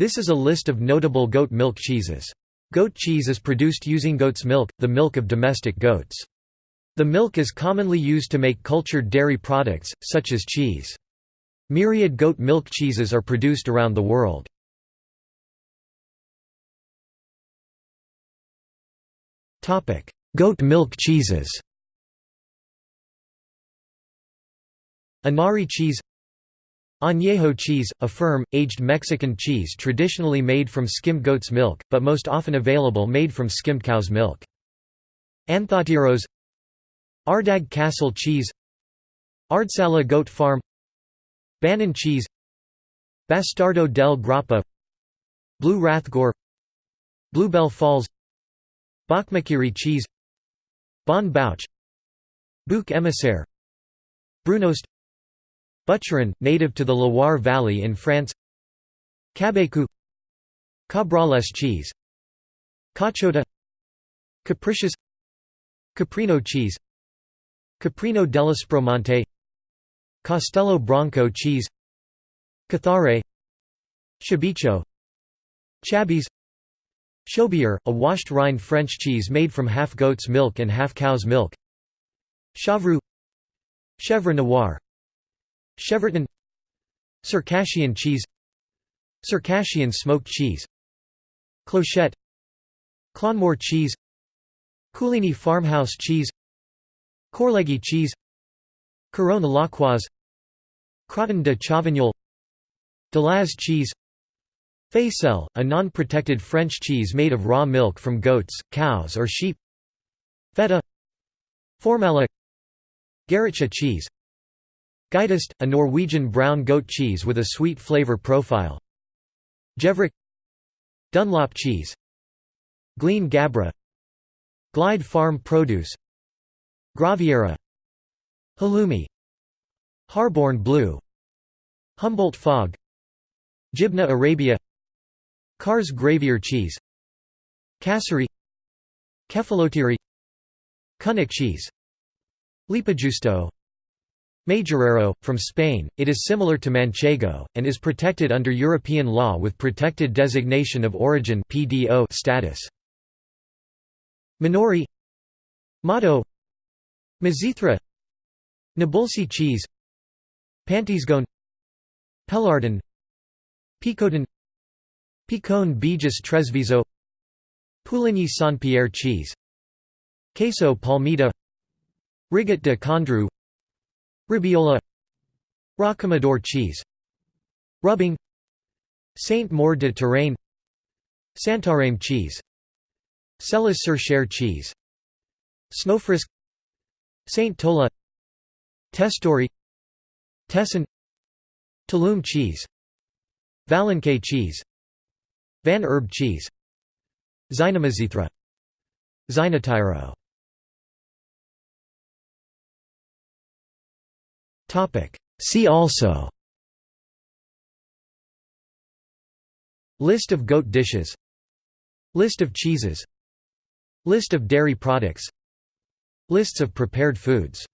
This is a list of notable goat milk cheeses. Goat cheese is produced using goat's milk, the milk of domestic goats. The milk is commonly used to make cultured dairy products, such as cheese. Myriad goat milk cheeses are produced around the world. Goat milk cheeses Anari cheese Añejo cheese, a firm, aged Mexican cheese traditionally made from skimmed goat's milk, but most often available made from skimmed cow's milk. Anthotyros Ardagh Castle cheese. Ardsallagh goat farm. Banon cheese. Bastardo del Grappa. Blue Rathgore Bluebell Falls. Bokmakiri cheese. Bonne Bouche. Bouc émissaire. Brunost Bucheron, native to the Loire Valley in France. Cabécou Cabrales cheese. Cachota Capricious Caprino cheese. Caprino dell'Aspromonte Castello Branco cheese. Cathare Chabichou Chabis Chaubier, a washed rind French cheese made from half goat's milk and half cow's milk. Chevroux Chèvre Noir Chevreton Circassian cheese Circassian smoked cheese Clochette Clonmore cheese Coligny farmhouse cheese Corleggy cheese Couronne Lochoise Crottin de Chavignol Delaz cheese Faisselle, a non-protected French cheese made of raw milk from goats, cows or sheep Feta Formella Garrotxa cheese Geitost, a Norwegian brown goat cheese with a sweet flavor profile. Gevrik. Dunlop cheese. Gleann Gabhra. Glide Farm Produce. Graviera. Halloumi. Harborne Blue. Humboldt Fog. Jibna Arabia. Kars gravyer cheese. Kasseri Kefalotiri Kunik cheese. Lipajusto Majorero, from Spain, it is similar to Manchego, and is protected under European law with Protected Designation of Origin status. Minori Motto Mizithra Nabulsi cheese Pantysgawn Pélardon Picotin Picón Bejes-Tresviso Pouligny Saint-Pierre cheese Queso Palmita Rigotte de Condrieu Robiola Rocamadour cheese Rubing Saint-Maur de Touraine Santarém cheese Selles-sur-Cher cheese Snowfrisk Saint Tola Testori Tesson Tulum cheese Valençay cheese Van Herb cheese Xynomizithra Xynotyro See also. List of goat dishes. List of cheeses. List of dairy products. Lists of prepared foods